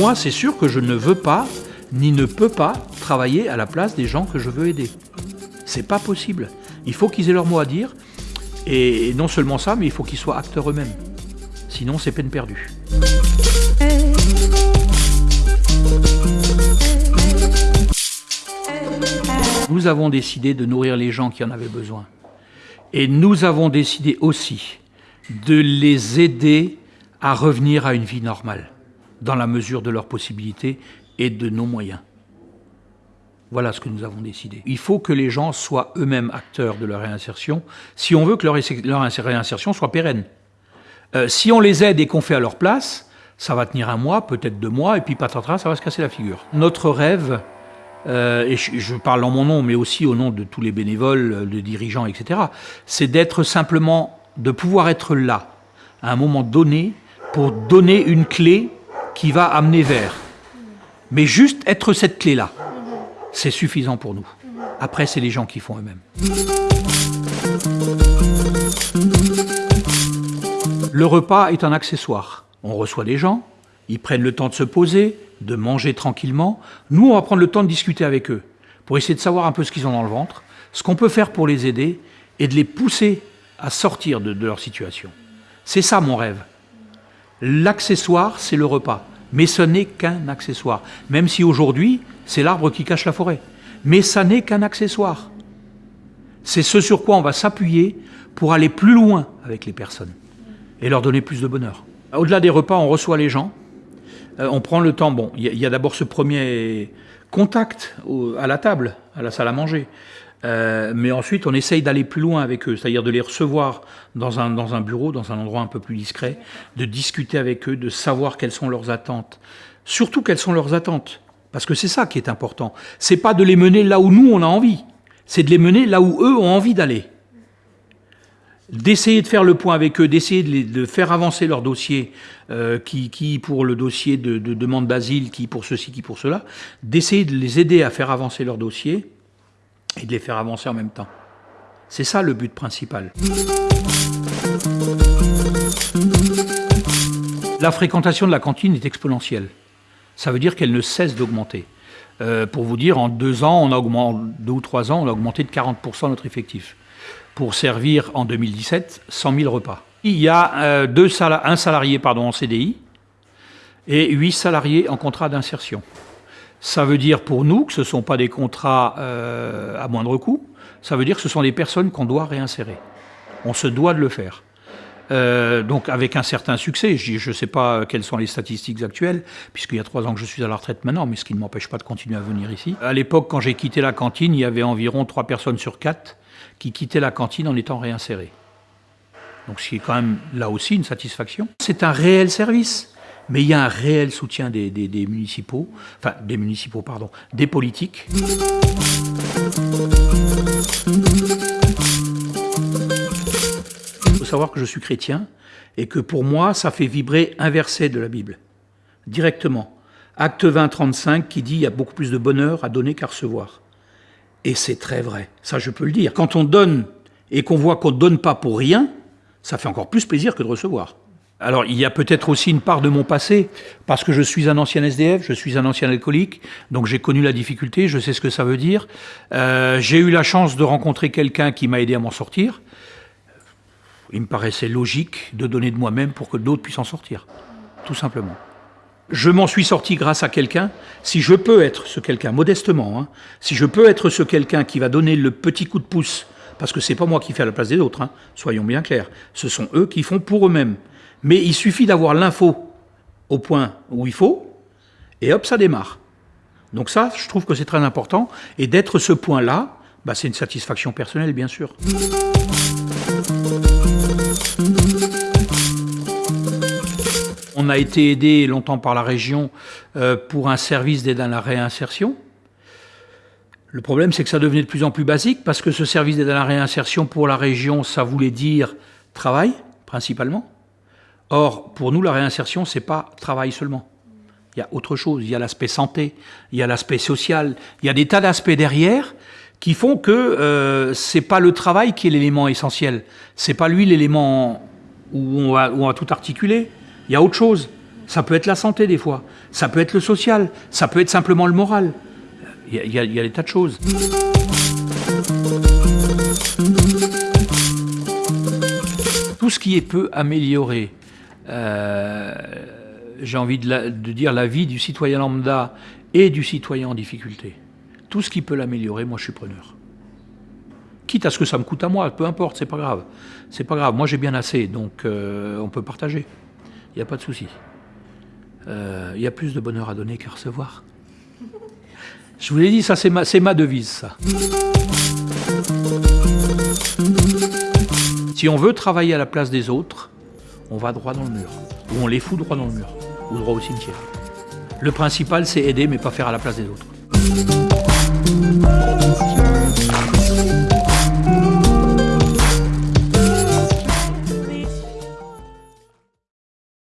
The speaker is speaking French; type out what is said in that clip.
Moi, c'est sûr que je ne veux pas, ni ne peux pas, travailler à la place des gens que je veux aider. C'est pas possible. Il faut qu'ils aient leur mot à dire, et non seulement ça, mais il faut qu'ils soient acteurs eux-mêmes. Sinon, c'est peine perdue. Nous avons décidé de nourrir les gens qui en avaient besoin. Et nous avons décidé aussi de les aider à revenir à une vie normale, dans la mesure de leurs possibilités et de nos moyens. Voilà ce que nous avons décidé. Il faut que les gens soient eux-mêmes acteurs de leur réinsertion, si on veut que leur, réinsertion soit pérenne. Euh, si on les aide et qu'on fait à leur place, ça va tenir un mois, peut-être deux mois, et puis patatras, ça va se casser la figure. Notre rêve, euh, et je, parle en mon nom, mais aussi au nom de tous les bénévoles, les dirigeants, etc., c'est d'être simplement, de pouvoir être là, à un moment donné, pour donner une clé qui va amener vers. Mais juste être cette clé-là, c'est suffisant pour nous. Après, c'est les gens qui font eux-mêmes. Le repas est un accessoire. On reçoit des gens, ils prennent le temps de se poser, de manger tranquillement. Nous, on va prendre le temps de discuter avec eux, pour essayer de savoir un peu ce qu'ils ont dans le ventre, ce qu'on peut faire pour les aider, et de les pousser à sortir de, leur situation. C'est ça mon rêve. L'accessoire, c'est le repas. Mais ce n'est qu'un accessoire. Même si aujourd'hui, c'est l'arbre qui cache la forêt. Mais ça n'est qu'un accessoire. C'est ce sur quoi on va s'appuyer pour aller plus loin avec les personnes et leur donner plus de bonheur. Au-delà des repas, on reçoit les gens, euh, on prend le temps. Bon, il y a, d'abord ce premier contact à la table, à la salle à manger. Euh, mais ensuite, on essaye d'aller plus loin avec eux, c'est-à-dire de les recevoir dans un, dans un bureau, dans un endroit un peu plus discret, de discuter avec eux, de savoir quelles sont leurs attentes. Surtout quelles sont leurs attentes, parce que c'est ça qui est important. C'est pas de les mener là où nous on a envie, c'est de les mener là où eux ont envie d'aller d'essayer de faire le point avec eux, d'essayer de, faire avancer leur dossier, euh, qui, qui, pour le dossier de, demande d'asile, qui pour ceci, qui pour cela, d'essayer de les aider à faire avancer leur dossier et de les faire avancer en même temps. C'est ça le but principal. La fréquentation de la cantine est exponentielle. Ça veut dire qu'elle ne cesse d'augmenter. Euh, pour vous dire, en deux ans, on a augmenté, deux ou trois ans, on a augmenté de 40% notre effectif pour servir en 2017 100 000 repas. Il y a euh, deux un salarié pardon, en CDI et huit salariés en contrat d'insertion. Ça veut dire pour nous que ce ne sont pas des contrats euh, à moindre coût, ça veut dire que ce sont des personnes qu'on doit réinsérer. On se doit de le faire. Euh, donc avec un certain succès, je ne sais pas quelles sont les statistiques actuelles, puisqu'il y a trois ans que je suis à la retraite maintenant, mais ce qui ne m'empêche pas de continuer à venir ici. À l'époque, quand j'ai quitté la cantine, il y avait environ trois personnes sur quatre qui quittaient la cantine en étant réinsérés. Donc ce qui est quand même là aussi une satisfaction. C'est un réel service, mais il y a un réel soutien des, municipaux, enfin des municipaux, pardon, des politiques. Il faut savoir que je suis chrétien et que pour moi, ça fait vibrer un verset de la Bible, directement. Acte 20, 35 qui dit « il y a beaucoup plus de bonheur à donner qu'à recevoir ». Et c'est très vrai, ça je peux le dire. Quand on donne et qu'on voit qu'on ne donne pas pour rien, ça fait encore plus plaisir que de recevoir. Alors il y a peut-être aussi une part de mon passé, parce que je suis un ancien SDF, je suis un ancien alcoolique, donc j'ai connu la difficulté, je sais ce que ça veut dire. Euh, j'ai eu la chance de rencontrer quelqu'un qui m'a aidé à m'en sortir. Il me paraissait logique de donner de moi-même pour que d'autres puissent en sortir, tout simplement je m'en suis sorti grâce à quelqu'un, si je peux être ce quelqu'un, modestement, hein, si je peux être ce quelqu'un qui va donner le petit coup de pouce, parce que c'est pas moi qui fais à la place des autres, hein, soyons bien clairs, ce sont eux qui font pour eux-mêmes. Mais il suffit d'avoir l'info au point où il faut, et hop, ça démarre. Donc ça, je trouve que c'est très important, et d'être ce point-là, bah, c'est une satisfaction personnelle, bien sûr. On a été aidé longtemps par la région euh, pour un service d'aide à la réinsertion. Le problème, c'est que ça devenait de plus en plus basique parce que ce service d'aide à la réinsertion pour la région, ça voulait dire travail, principalement. Or, pour nous, la réinsertion, c'est pas travail seulement. Il y a autre chose. Il y a l'aspect santé, il y a l'aspect social, il y a des tas d'aspects derrière qui font que euh, c'est pas le travail qui est l'élément essentiel. C'est pas lui l'élément où où on va tout articuler. Il y a autre chose. Ça peut être la santé des fois, ça peut être le social, ça peut être simplement le moral. Il y a, il y a- il y a des tas de choses. Tout ce qui est peut améliorer, euh, j'ai envie de, dire la vie du citoyen lambda et du citoyen en difficulté. Tout ce qui peut l'améliorer, moi je suis preneur. Quitte à ce que ça me coûte à moi, peu importe, c'est pas grave. C'est pas grave, moi j'ai bien assez, donc euh, on peut partager. Il n'y a pas de souci. Euh, Il y a plus de bonheur à donner qu'à recevoir. Je vous l'ai dit, ça c'est ma, ma devise, ça. Si on veut travailler à la place des autres, on va droit dans le mur. Ou on les fout droit dans le mur. Ou droit au cimetière. Le principal, c'est aider, mais pas faire à la place des autres.